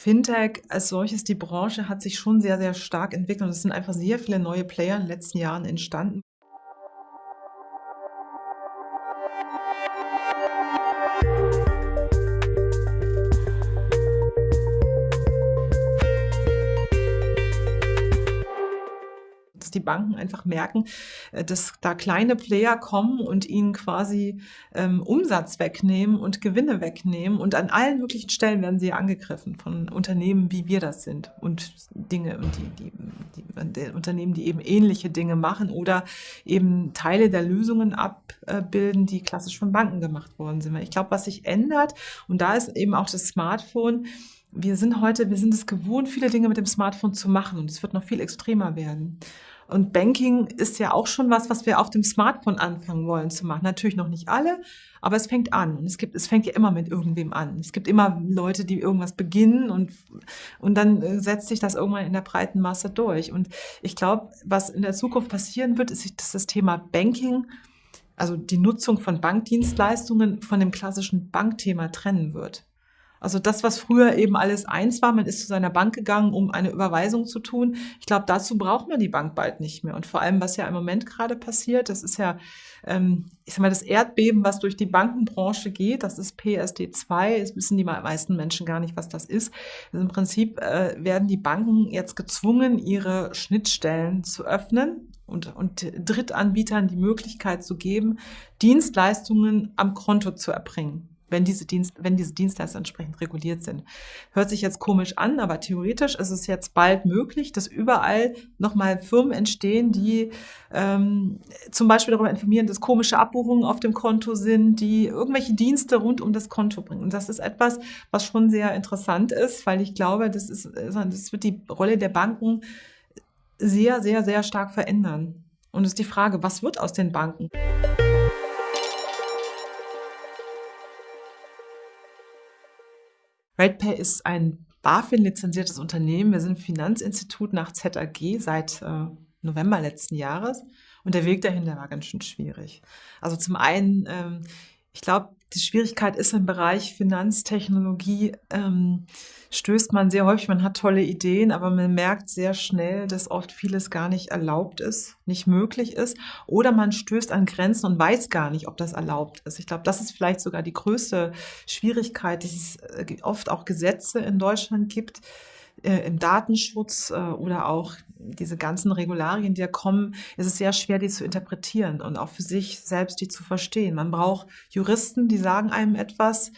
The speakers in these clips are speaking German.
Fintech als solches, die Branche hat sich schon sehr, sehr stark entwickelt und es sind einfach sehr viele neue Player in den letzten Jahren entstanden. Dass die Banken einfach merken, äh, dass da kleine Player kommen und ihnen quasi ähm, Umsatz wegnehmen und Gewinne wegnehmen. Und an allen möglichen Stellen werden sie angegriffen von Unternehmen, wie wir das sind. Und Dinge, die, die, die, die Unternehmen, die eben ähnliche Dinge machen oder eben Teile der Lösungen abbilden, die klassisch von Banken gemacht worden sind. Ich glaube, was sich ändert, und da ist eben auch das Smartphone, wir sind heute, wir sind es gewohnt, viele Dinge mit dem Smartphone zu machen und es wird noch viel extremer werden. Und Banking ist ja auch schon was, was wir auf dem Smartphone anfangen wollen zu machen. Natürlich noch nicht alle, aber es fängt an. Und es gibt, es fängt ja immer mit irgendwem an. Es gibt immer Leute, die irgendwas beginnen und, und dann äh, setzt sich das irgendwann in der breiten Masse durch. Und ich glaube, was in der Zukunft passieren wird, ist, dass das Thema Banking, also die Nutzung von Bankdienstleistungen von dem klassischen Bankthema trennen wird. Also das, was früher eben alles eins war, man ist zu seiner Bank gegangen, um eine Überweisung zu tun. Ich glaube, dazu braucht man die Bank bald nicht mehr. Und vor allem, was ja im Moment gerade passiert, das ist ja, ähm, ich sag mal, das Erdbeben, was durch die Bankenbranche geht, das ist PSD2. Es wissen die meisten Menschen gar nicht, was das ist. Also Im Prinzip äh, werden die Banken jetzt gezwungen, ihre Schnittstellen zu öffnen und, und Drittanbietern die Möglichkeit zu geben, Dienstleistungen am Konto zu erbringen wenn diese, Dienst, wenn diese Dienstleister entsprechend reguliert sind. Hört sich jetzt komisch an, aber theoretisch ist es jetzt bald möglich, dass überall nochmal Firmen entstehen, die ähm, zum Beispiel darüber informieren, dass komische Abbuchungen auf dem Konto sind, die irgendwelche Dienste rund um das Konto bringen. Und das ist etwas, was schon sehr interessant ist, weil ich glaube, das, ist, das wird die Rolle der Banken sehr, sehr, sehr stark verändern. Und es ist die Frage, was wird aus den Banken? RatePay ist ein BaFin-lizenziertes Unternehmen. Wir sind Finanzinstitut nach ZAG seit äh, November letzten Jahres und der Weg dahin, der war ganz schön schwierig. Also zum einen, ähm, ich glaube, die Schwierigkeit ist im Bereich Finanztechnologie, ähm, stößt man sehr häufig, man hat tolle Ideen, aber man merkt sehr schnell, dass oft vieles gar nicht erlaubt ist, nicht möglich ist. Oder man stößt an Grenzen und weiß gar nicht, ob das erlaubt ist. Ich glaube, das ist vielleicht sogar die größte Schwierigkeit, dass es äh, oft auch Gesetze in Deutschland gibt, äh, im Datenschutz äh, oder auch diese ganzen Regularien, die da kommen, ist es sehr schwer, die zu interpretieren und auch für sich selbst die zu verstehen. Man braucht Juristen, die sagen einem etwas.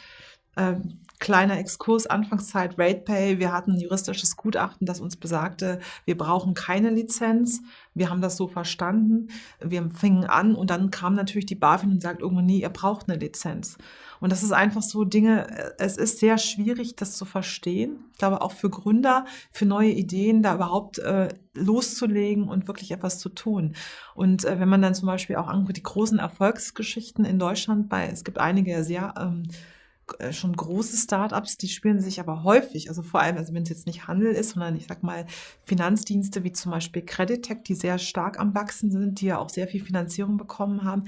Kleiner Exkurs, Anfangszeit, RatePay. Wir hatten ein juristisches Gutachten, das uns besagte, wir brauchen keine Lizenz. Wir haben das so verstanden. Wir fingen an und dann kam natürlich die BaFin und sagt irgendwann, nee, ihr braucht eine Lizenz. Und das ist einfach so Dinge, äh, es ist sehr schwierig, das zu verstehen. Ich glaube auch für Gründer, für neue Ideen, da überhaupt äh, loszulegen und wirklich etwas zu tun. Und äh, wenn man dann zum Beispiel auch anguckt, die großen Erfolgsgeschichten in Deutschland, bei, es gibt einige sehr ähm, äh, schon große Startups, die spüren sich aber häufig, also vor allem, also wenn es jetzt nicht Handel ist, sondern ich sag mal Finanzdienste wie zum Beispiel Creditech, die sehr stark am Wachsen sind, die ja auch sehr viel Finanzierung bekommen haben,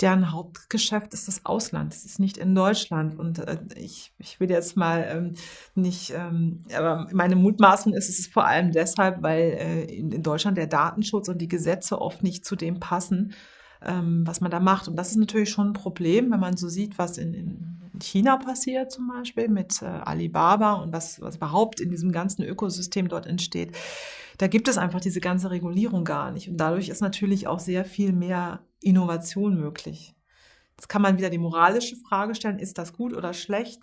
deren Hauptgeschäft ist das Ausland. Es ist nicht in Deutschland. Und äh, ich, ich will jetzt mal ähm, nicht, ähm, aber meine Mutmaßung ist, es ist vor allem deshalb, weil äh, in, in, Deutschland der Datenschutz und die Gesetze oft nicht zu dem passen, ähm, was man da macht. Und das ist natürlich schon ein Problem, wenn man so sieht, was in, in China passiert zum Beispiel mit äh, Alibaba und was, was überhaupt in diesem ganzen Ökosystem dort entsteht. Da gibt es einfach diese ganze Regulierung gar nicht. Und dadurch ist natürlich auch sehr viel mehr Innovation möglich. Jetzt kann man wieder die moralische Frage stellen, ist das gut oder schlecht?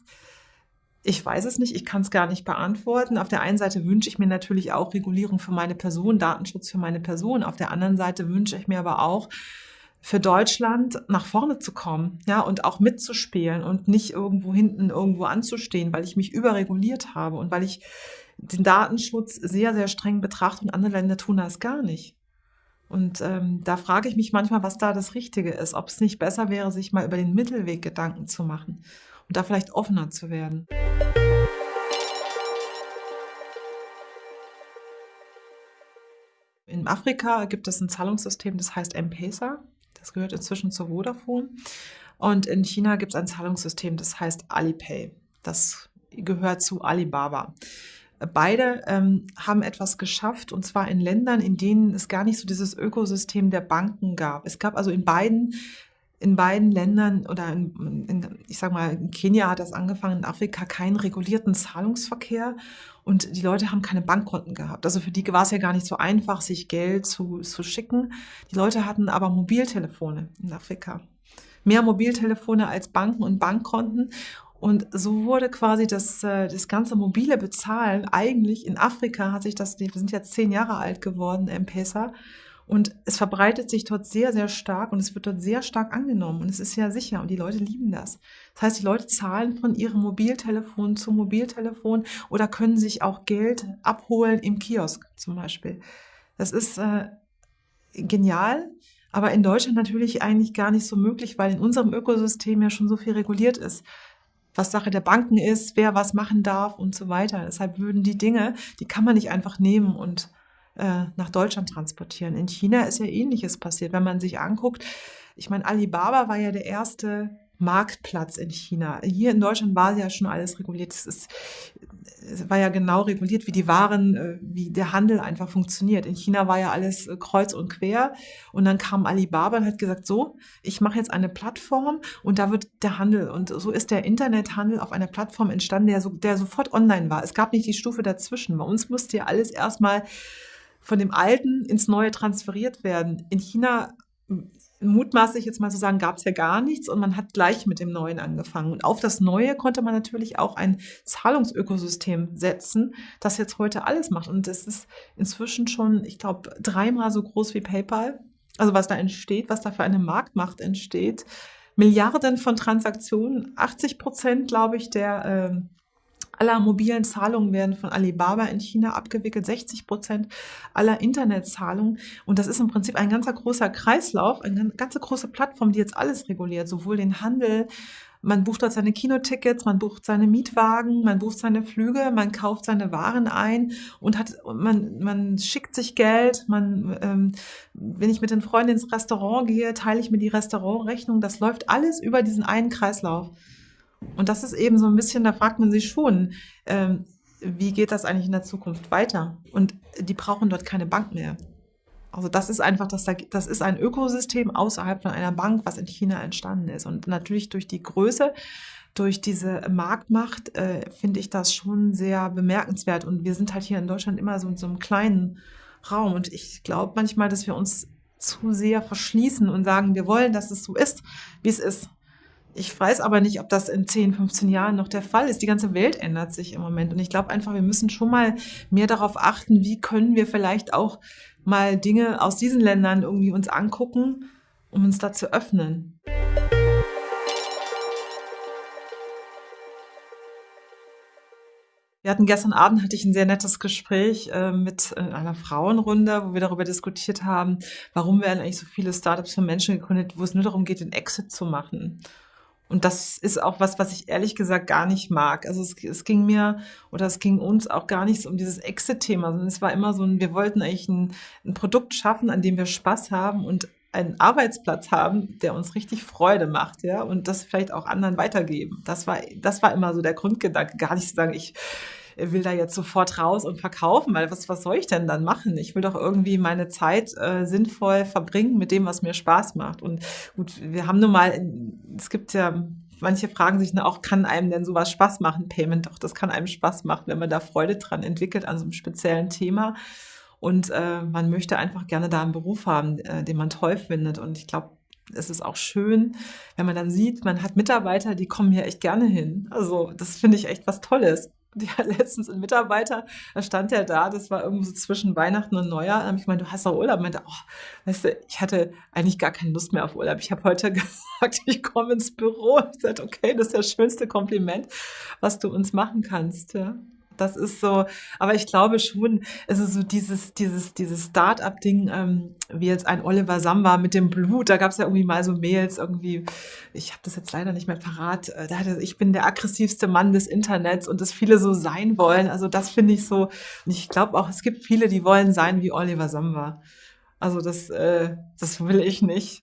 Ich weiß es nicht, ich kann es gar nicht beantworten. Auf der einen Seite wünsche ich mir natürlich auch Regulierung für meine Person, Datenschutz für meine Person. Auf der anderen Seite wünsche ich mir aber auch, für Deutschland nach vorne zu kommen, ja, und auch mitzuspielen und nicht irgendwo hinten irgendwo anzustehen, weil ich mich überreguliert habe und weil ich den Datenschutz sehr, sehr streng betrachte und andere Länder tun das gar nicht. Und ähm, da frage ich mich manchmal, was da das Richtige ist, ob es nicht besser wäre, sich mal über den Mittelweg Gedanken zu machen und da vielleicht offener zu werden. In Afrika gibt es ein Zahlungssystem, das heißt M-Pesa. Das gehört inzwischen zu Vodafone. Und in China gibt es ein Zahlungssystem, das heißt Alipay. Das gehört zu Alibaba. beide ähm, haben etwas geschafft, und zwar in Ländern, in denen es gar nicht so dieses Ökosystem der Banken gab. Es gab also in beiden in beiden Ländern oder in, in, ich sag mal, in Kenia hat das angefangen, in Afrika keinen regulierten Zahlungsverkehr und die Leute haben keine Bankkonten gehabt. Also für die war es ja gar nicht so einfach, sich Geld zu, zu schicken. Die Leute hatten aber Mobiltelefone in Afrika. Mehr Mobiltelefone als Banken und Bankkonten. Und so wurde quasi das, äh, das ganze mobile Bezahlen eigentlich in Afrika hat sich das, wir sind jetzt zehn Jahre alt geworden, M-Pesa, und es verbreitet sich dort sehr, sehr stark und es wird dort sehr stark angenommen und es ist sehr sicher und die Leute lieben das. Das heißt, die Leute zahlen von ihrem Mobiltelefon zu Mobiltelefon oder können sich auch Geld abholen im Kiosk zum Beispiel. Das ist äh, genial, aber in Deutschland natürlich eigentlich gar nicht so möglich, weil in unserem Ökosystem ja schon so viel reguliert ist was Sache der Banken ist, wer was machen darf und so weiter. Deshalb würden die Dinge, die kann man nicht einfach nehmen und äh, nach Deutschland transportieren. In China ist ja ähnliches passiert. Wenn man sich anguckt, ich meine, Alibaba war ja der erste Marktplatz in China. Hier in Deutschland war ja schon alles reguliert. Es, ist, es war ja genau reguliert, wie die Waren, äh, wie der Handel einfach funktioniert. In China war ja alles äh, kreuz und quer. Und dann kam Alibaba und hat gesagt, so, ich mache jetzt eine Plattform und da wird der Handel. Und so ist der Internethandel auf einer Plattform entstanden, der, so, der sofort online war. Es gab nicht die Stufe dazwischen. Bei uns musste ja alles erstmal von dem Alten ins Neue transferiert werden. In China mutmaßlich jetzt mal zu sagen, gab es ja gar nichts und man hat gleich mit dem Neuen angefangen. Und auf das Neue konnte man natürlich auch ein Zahlungsökosystem setzen, das jetzt heute alles macht. Und das ist inzwischen schon, ich glaube, dreimal so groß wie PayPal. Also was da entsteht, was da für eine Marktmacht entsteht. Milliarden von Transaktionen, 80 Prozent, glaube ich, der äh, aller mobilen Zahlungen werden von Alibaba in China abgewickelt, 60 Prozent aller Internetzahlungen. Und das ist im Prinzip ein ganzer großer Kreislauf, eine ganze große Plattform, die jetzt alles reguliert, sowohl den Handel, man bucht dort seine Kinotickets, man bucht seine Mietwagen, man bucht seine Flüge, man kauft seine Waren ein und hat, man, man schickt sich Geld, man, ähm, wenn ich mit den Freunden ins Restaurant gehe, teile ich mir die Restaurantrechnung. Das läuft alles über diesen einen Kreislauf. Und das ist eben so ein bisschen, da fragt man sich schon, ähm, wie geht das eigentlich in der Zukunft weiter? Und die brauchen dort keine Bank mehr. Also das ist einfach, das, das ist ein Ökosystem außerhalb von einer Bank, was in China entstanden ist. Und natürlich durch die Größe, durch diese Marktmacht, äh, finde ich das schon sehr bemerkenswert. Und wir sind halt hier in Deutschland immer so in so einem kleinen Raum. Und ich glaube manchmal, dass wir uns zu sehr verschließen und sagen, wir wollen, dass es so ist, wie es ist. Ich weiß aber nicht, ob das in 10, 15 Jahren noch der Fall ist. Die ganze Welt ändert sich im Moment. Und ich glaube einfach, wir müssen schon mal mehr darauf achten, wie können wir vielleicht auch mal Dinge aus diesen Ländern irgendwie uns angucken, um uns da zu öffnen. Wir hatten gestern Abend hatte ich ein sehr nettes Gespräch äh, mit äh, einer Frauenrunde, wo wir darüber diskutiert haben, warum werden eigentlich so viele Startups für Menschen gegründet, wo es nur darum geht, den Exit zu machen. Und das ist auch was, was ich ehrlich gesagt gar nicht mag. Also es, es ging mir oder es ging uns auch gar nicht um dieses Exit-Thema, sondern es war immer so ein, wir wollten eigentlich ein, ein Produkt schaffen, an dem wir Spaß haben und einen Arbeitsplatz haben, der uns richtig Freude macht, ja, und das vielleicht auch anderen weitergeben. Das war, das war immer so der Grundgedanke, gar nicht zu sagen, ich will da jetzt sofort raus und verkaufen, weil was, was soll ich denn dann machen? Ich will doch irgendwie meine Zeit äh, sinnvoll verbringen mit dem, was mir Spaß macht. Und gut, wir haben nun mal, es gibt ja manche fragen sich auch, kann einem denn sowas Spaß machen? Payment, doch, das kann einem Spaß machen, wenn man da Freude dran entwickelt an so einem speziellen Thema. Und äh, man möchte einfach gerne da einen Beruf haben, äh, den man toll findet. Und ich glaube, es ist auch schön, wenn man dann sieht, man hat Mitarbeiter, die kommen hier echt gerne hin. Also das finde ich echt was Tolles hat letztens ein Mitarbeiter, da stand er da, das war irgendwo so zwischen Weihnachten und Neujahr, da habe ich gemeint, du hast doch Urlaub. Und meinte, oh, weißt du, ich hatte eigentlich gar keine Lust mehr auf Urlaub. Ich habe heute gesagt, ich komme ins Büro. Ich sagte, okay, das ist das schönste Kompliment, was du uns machen kannst. Ja. Das ist so, aber ich glaube schon, es ist so dieses, dieses, dieses Start-up-Ding, ähm, wie jetzt ein Oliver Samba mit dem Blut, da gab es ja irgendwie mal so Mails, irgendwie, ich habe das jetzt leider nicht mehr parat, äh, da hatte, ich bin der aggressivste Mann des Internets und dass viele so sein wollen, also das finde ich so, und ich glaube auch, es gibt viele, die wollen sein wie Oliver Samba. Also das, äh, das will ich nicht.